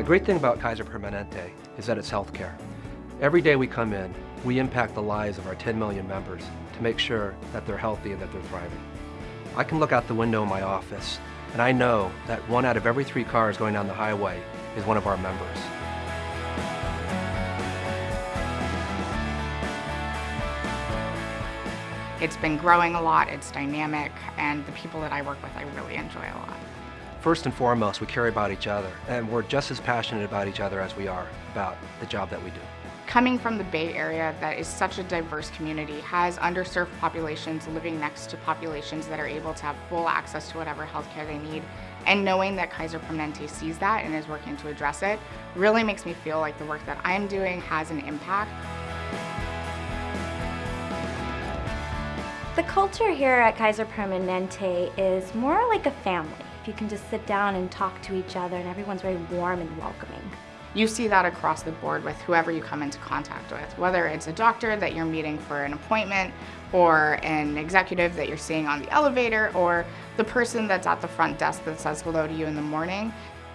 The great thing about Kaiser Permanente is that it's healthcare. Every day we come in, we impact the lives of our 10 million members to make sure that they're healthy and that they're thriving. I can look out the window in my office and I know that one out of every three cars going down the highway is one of our members. It's been growing a lot, it's dynamic, and the people that I work with I really enjoy a lot. First and foremost, we care about each other, and we're just as passionate about each other as we are about the job that we do. Coming from the Bay Area that is such a diverse community, has underserved populations living next to populations that are able to have full access to whatever healthcare they need, and knowing that Kaiser Permanente sees that and is working to address it, really makes me feel like the work that I'm doing has an impact. The culture here at Kaiser Permanente is more like a family. If you can just sit down and talk to each other and everyone's very warm and welcoming. You see that across the board with whoever you come into contact with, whether it's a doctor that you're meeting for an appointment, or an executive that you're seeing on the elevator, or the person that's at the front desk that says hello to you in the morning.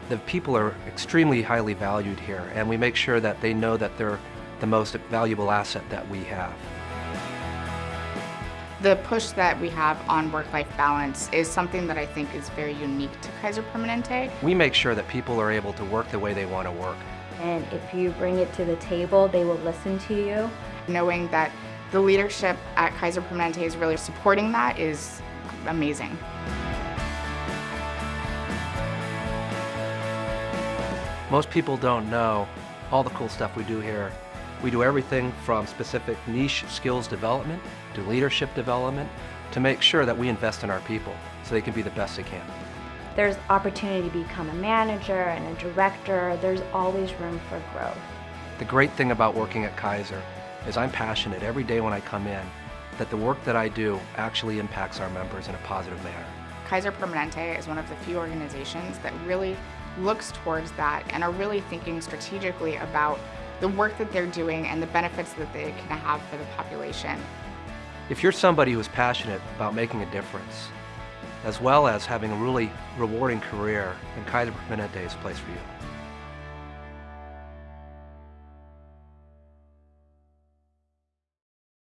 The people are extremely highly valued here, and we make sure that they know that they're the most valuable asset that we have. The push that we have on work-life balance is something that I think is very unique to Kaiser Permanente. We make sure that people are able to work the way they want to work. And if you bring it to the table, they will listen to you. Knowing that the leadership at Kaiser Permanente is really supporting that is amazing. Most people don't know all the cool stuff we do here we do everything from specific niche skills development to leadership development to make sure that we invest in our people so they can be the best they can. There's opportunity to become a manager and a director. There's always room for growth. The great thing about working at Kaiser is I'm passionate every day when I come in that the work that I do actually impacts our members in a positive manner. Kaiser Permanente is one of the few organizations that really looks towards that and are really thinking strategically about the work that they're doing and the benefits that they can have for the population. If you're somebody who's passionate about making a difference, as well as having a really rewarding career, then Kaiser Permanente is a place for you.